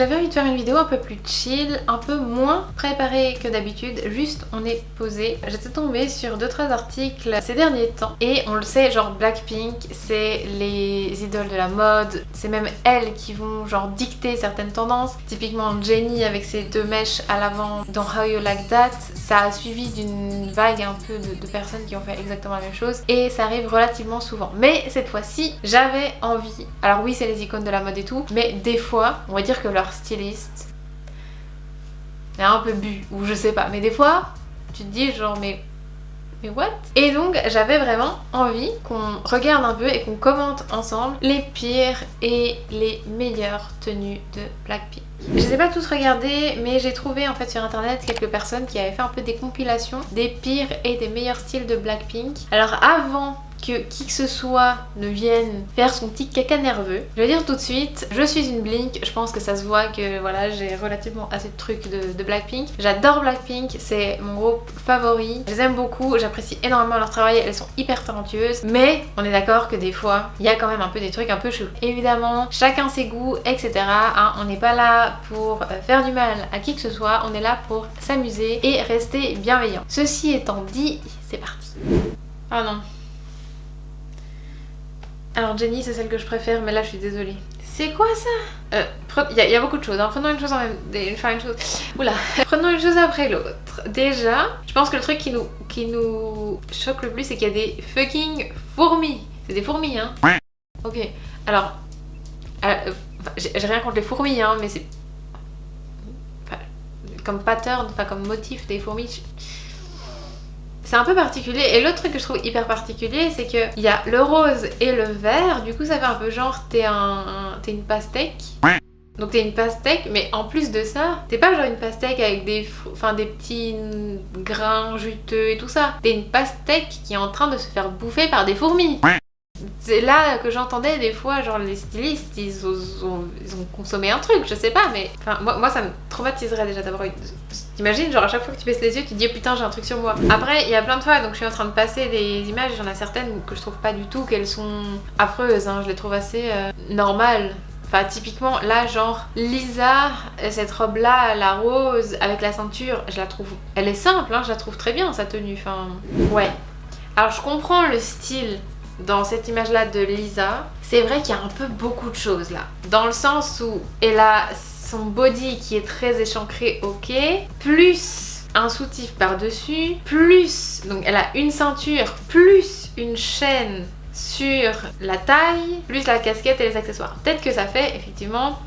j'avais envie de faire une vidéo un peu plus chill, un peu moins préparée que d'habitude, juste on est posé. J'étais tombée sur 2-3 articles ces derniers temps et on le sait, genre Blackpink, c'est les idoles de la mode, c'est même elles qui vont genre dicter certaines tendances. Typiquement Jennie avec ses deux mèches à l'avant dans How You Like That, ça a suivi d'une vague un peu de, de personnes qui ont fait exactement la même chose et ça arrive relativement souvent. Mais cette fois-ci, j'avais envie, alors oui c'est les icônes de la mode et tout, mais des fois, on va dire que leur styliste est un peu bu, ou je sais pas, mais des fois, tu te dis genre mais mais what? Et donc j'avais vraiment envie qu'on regarde un peu et qu'on commente ensemble les pires et les meilleures tenues de Blackpink. Je les ai pas tous regardés mais j'ai trouvé en fait sur internet quelques personnes qui avaient fait un peu des compilations des pires et des meilleurs styles de Blackpink. Alors avant que qui que ce soit ne vienne faire son petit caca nerveux. Je vais dire tout de suite, je suis une Blink, je pense que ça se voit que voilà j'ai relativement assez de trucs de, Blackpink. J'adore Blackpink, c'est mon groupe favori, je les aime beaucoup, j'apprécie énormément leur travail, elles sont hyper talentueuses, mais on est d'accord que des fois il y a quand même un peu des trucs un peu chelous. Évidemment, chacun ses goûts, etc. Hein, on n'est pas là pour euh, faire du mal à qui que ce soit, on est là pour s'amuser et rester bienveillant. Ceci étant dit, c'est parti. Ah non, alors Jenny c'est celle que je préfère mais là je suis désolée. C'est quoi ça? Euh, Il y, a beaucoup de choses, hein. prenons une chose en même... Enfin une chose... Oula Prenons une chose après l'autre. Déjà, je pense que le truc qui nous, qui nous choque le plus c'est qu'il y a des fucking fourmis. C'est des fourmis hein Ok, alors... Euh, j'ai rien contre les fourmis hein mais c'est... comme pattern, enfin comme motif des fourmis... C'est un peu particulier. Et l'autre truc que je trouve hyper particulier, c'est qu'il y a le rose et le vert. Du coup, ça fait un peu genre, t'es un, une pastèque. Donc t'es une pastèque, mais en plus de ça, t'es pas genre une pastèque avec des, enfin, des petits grains juteux et tout ça. T'es une pastèque qui est en train de se faire bouffer par des fourmis. C'est là que j'entendais des fois, genre les stylistes, ils ont, ils ont, consommé un truc, je sais pas, mais enfin, moi, moi ça me traumatiserait déjà d'avoir une... T'imagines, genre à chaque fois que tu baisses les yeux, tu te dis putain j'ai un truc sur moi. Après, il y a plein de fois, donc je suis en train de passer des images, il y en a certaines que je trouve pas du tout qu'elles sont affreuses, hein. je les trouve assez euh, normales. Enfin typiquement là genre Lisa, cette robe là, la rose avec la ceinture, je la trouve, elle est simple, hein, je la trouve très bien sa tenue, enfin ouais. Alors je comprends le style dans cette image là de Lisa, c'est vrai qu'il y a un peu beaucoup de choses là. Dans le sens où elle a son body qui est très échancré, ok, plus un soutif par-dessus, plus, donc elle a une ceinture, plus une chaîne sur la taille, plus la casquette et les accessoires. Peut-être que ça fait effectivement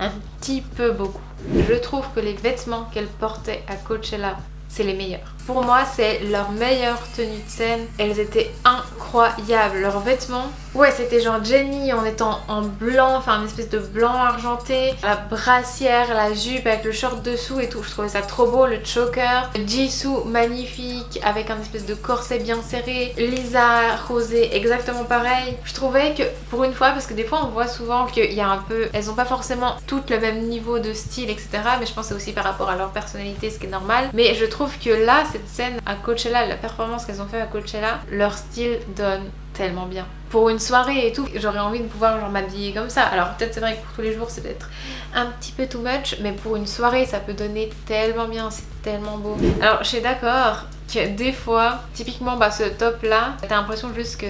un petit peu beaucoup. Je trouve que les vêtements qu'elle portait à Coachella, c'est les meilleurs. Pour moi, c'est leur meilleure tenue de scène. Elles étaient incroyables. Leurs vêtements, ouais, c'était genre Jenny en étant en blanc, enfin une espèce de blanc argenté. La brassière, la jupe avec le short dessous et tout. Je trouvais ça trop beau. Le choker. Jisoo, magnifique, avec un espèce de corset bien serré. Lisa, rosé, exactement pareil. Je trouvais que pour une fois, parce que des fois on voit souvent qu'il y a un peu... Elles ont pas forcément toutes le même niveau de style, etc. Mais je pense que c'est aussi par rapport à leur personnalité, ce qui est normal. Mais je trouve que là, c'est scène à Coachella, la performance qu'elles ont fait à Coachella, leur style donne tellement bien. Pour une soirée et tout, j'aurais envie de pouvoir genre m'habiller comme ça. Alors peut-être c'est vrai que pour tous les jours c'est peut-être un petit peu too much, mais pour une soirée ça peut donner tellement bien, c'est tellement beau. Alors je suis d'accord que des fois, typiquement bah, ce top là, t'as l'impression juste que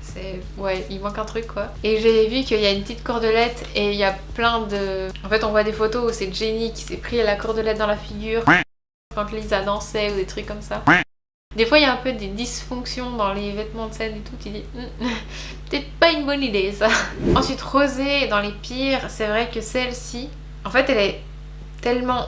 c'est... Ouais, il manque un truc quoi. Et j'ai vu qu'il y a une petite cordelette et il y a plein de... En fait on voit des photos où c'est Jenny qui s'est pris la cordelette dans la figure quand Lisa dansait ou des trucs comme ça. Des fois il y a un peu des dysfonctions dans les vêtements de scène et tout, tu dis hmm, peut-être pas une bonne idée ça. Ensuite Rosé dans les pires, c'est vrai que celle-ci, en fait elle est tellement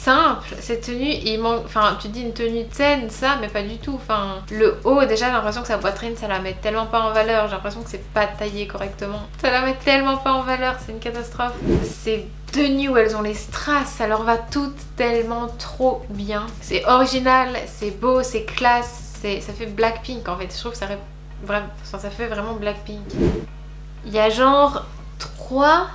simple. Cette tenue il manque enfin tu dis une tenue de scène ça mais pas du tout. Enfin le haut déjà j'ai l'impression que sa poitrine ça la met tellement pas en valeur. J'ai l'impression que c'est pas taillé correctement. Ça la met tellement pas en valeur c'est une catastrophe. Ces tenues où elles ont les strass ça leur va toutes tellement trop bien. C'est original c'est beau c'est classe ça fait Blackpink en fait. Je trouve que ça, ça fait vraiment Blackpink. Il y a genre trois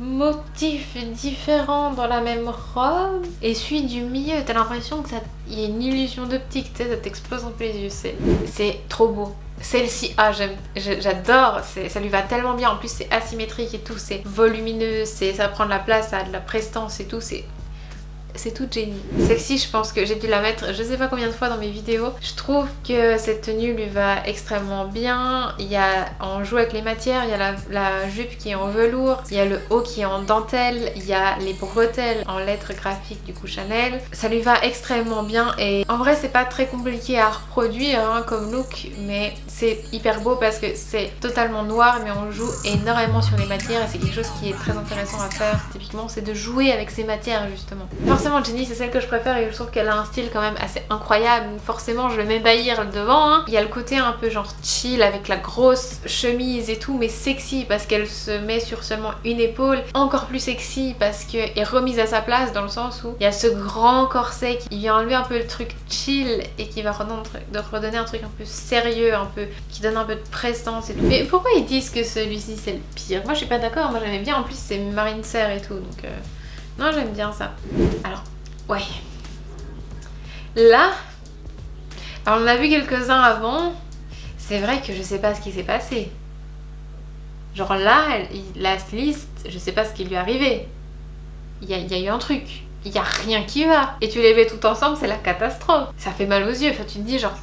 motifs différents dans la même robe et celui du milieu. T'as l'impression que ça y a une illusion d'optique tu sais ça t'explose un peu les yeux. C'est trop beau. Celle-ci, ah j'adore, ça lui va tellement bien, en plus c'est asymétrique et tout, c'est volumineux, ça prend de la place, ça a de la prestance et tout, c'est c'est tout Jenny. Celle-ci, je pense que j'ai dû la mettre je sais pas combien de fois dans mes vidéos. Je trouve que cette tenue lui va extrêmement bien. Il y a, on joue avec les matières, il y a la, jupe qui est en velours, il y a le haut qui est en dentelle, il y a les bretelles en lettres graphiques du coup Chanel. Ça lui va extrêmement bien et en vrai c'est pas très compliqué à reproduire hein, comme look mais c'est hyper beau parce que c'est totalement noir mais on joue énormément sur les matières et c'est quelque chose qui est très intéressant à faire typiquement c'est de jouer avec ces matières justement forcément Jenny c'est celle que je préfère et je trouve qu'elle a un style quand même assez incroyable. Forcément je vais m'ébahir devant. Hein. Il y a le côté un peu genre chill avec la grosse chemise et tout mais sexy parce qu'elle se met sur seulement une épaule. Encore plus sexy parce qu'elle est remise à sa place dans le sens où il y a ce grand corset qui vient enlever un peu le truc chill et qui va redonner un truc un peu sérieux, un peu qui donne un peu de prestance et tout. Mais pourquoi ils disent que celui-ci c'est le pire? Moi je suis pas d'accord, moi j'aimais bien en plus c'est marine serre et tout. Euh... Non, j'aime bien ça. Alors, ouais. Là, on a vu quelques-uns avant. C'est vrai que je sais pas ce qui s'est passé. Genre là, la liste, je sais pas ce qui lui est arrivé. Il y, a, eu un truc. Il y a rien qui va. Et tu les mets tout ensemble, c'est la catastrophe. Ça fait mal aux yeux. Enfin, tu te dis genre...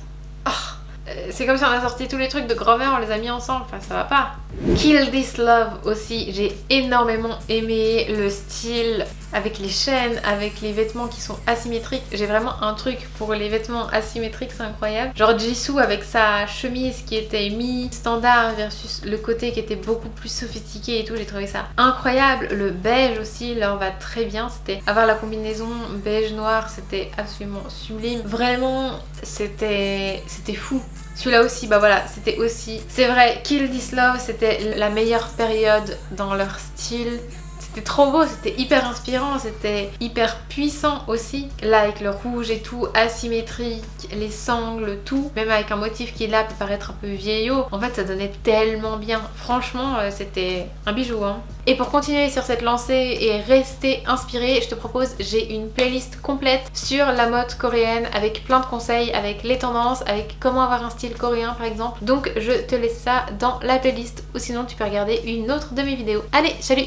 Euh, c'est comme si on a sorti tous les trucs de grand-mère, on les a mis ensemble, enfin ça va pas. Kill This Love aussi, j'ai énormément aimé le style avec les chaînes, avec les vêtements qui sont asymétriques. J'ai vraiment un truc pour les vêtements asymétriques, c'est incroyable. Genre Jisoo avec sa chemise qui était mi-standard versus le côté qui était beaucoup plus sophistiqué et tout, j'ai trouvé ça incroyable. Le beige aussi leur va très bien, c'était avoir la combinaison beige-noir, c'était absolument sublime. Vraiment, c'était fou. Celui-là aussi, bah voilà, c'était aussi... C'est vrai, Kill This Love, c'était la meilleure période dans leur style. C'était trop beau, c'était hyper inspirant, c'était hyper puissant aussi. Là avec le rouge et tout, asymétrique, les sangles, tout. Même avec un motif qui là peut paraître un peu vieillot. En fait ça donnait tellement bien. Franchement euh, c'était un bijou. Hein. Et pour continuer sur cette lancée et rester inspiré, je te propose, j'ai une playlist complète sur la mode coréenne avec plein de conseils, avec les tendances, avec comment avoir un style coréen par exemple. Donc je te laisse ça dans la playlist ou sinon tu peux regarder une autre de mes vidéos. Allez, salut